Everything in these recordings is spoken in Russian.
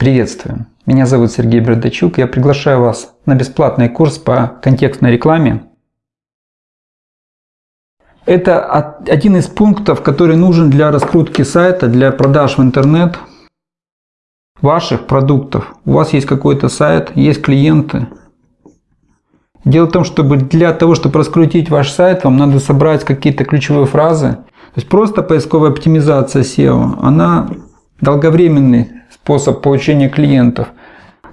Приветствую! Меня зовут Сергей Бردачук. Я приглашаю вас на бесплатный курс по контекстной рекламе. Это один из пунктов, который нужен для раскрутки сайта, для продаж в интернет ваших продуктов. У вас есть какой-то сайт, есть клиенты. Дело в том, чтобы для того, чтобы раскрутить ваш сайт, вам надо собрать какие-то ключевые фразы. То есть просто поисковая оптимизация SEO, она долговременный способ получения клиентов.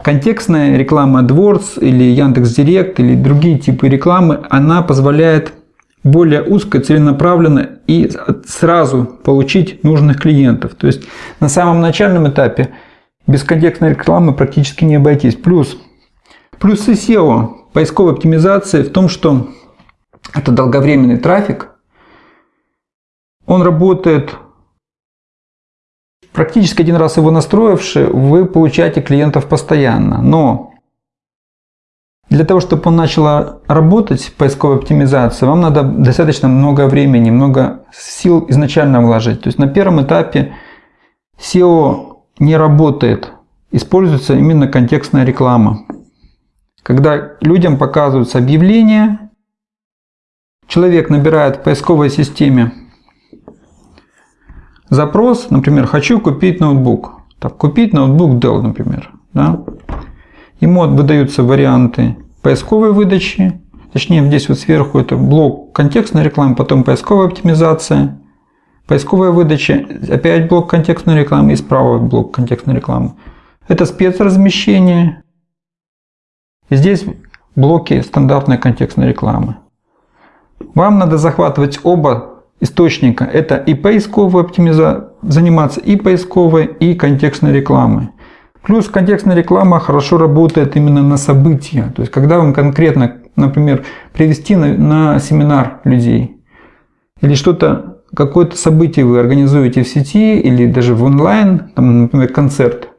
Контекстная реклама AdWords или Яндекс.Директ или другие типы рекламы, она позволяет более узко, целенаправленно и сразу получить нужных клиентов. То есть на самом начальном этапе без контекстной рекламы практически не обойтись. Плюс, плюсы SEO, поисковой оптимизации в том, что это долговременный трафик. Он работает Практически один раз его настроивши, вы получаете клиентов постоянно. Но для того, чтобы он начал работать, поисковая оптимизация, вам надо достаточно много времени, много сил изначально вложить. То есть на первом этапе SEO не работает. Используется именно контекстная реклама. Когда людям показываются объявления, человек набирает в поисковой системе запрос, например, хочу купить ноутбук. Так, купить ноутбук Dell, например. Да? Ему выдаются варианты поисковой выдачи, точнее здесь вот сверху это блок контекстной рекламы, потом поисковая оптимизация, поисковая выдача, опять блок контекстной рекламы и справа блок контекстной рекламы. Это спецразмещение. И здесь блоки стандартной контекстной рекламы. Вам надо захватывать оба источника. Это и поисковая оптимизация, заниматься и поисковой, и контекстной рекламой. Плюс контекстная реклама хорошо работает именно на события. То есть, когда вам конкретно, например, привести на, на семинар людей, или что-то, какое-то событие вы организуете в сети, или даже в онлайн, там, например, концерт,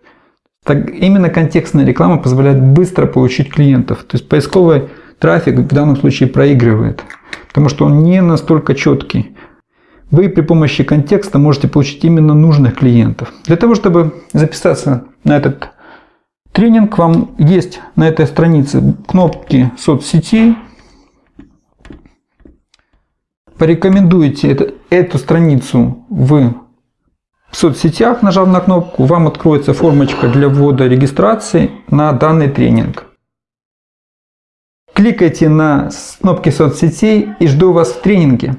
так именно контекстная реклама позволяет быстро получить клиентов. То есть, поисковый трафик в данном случае проигрывает, потому что он не настолько четкий вы при помощи контекста можете получить именно нужных клиентов. Для того, чтобы записаться на этот тренинг, вам есть на этой странице кнопки соцсетей. Порекомендуйте это, эту страницу в соцсетях, нажав на кнопку, вам откроется формочка для ввода регистрации на данный тренинг. Кликайте на кнопки соцсетей и жду вас в тренинге.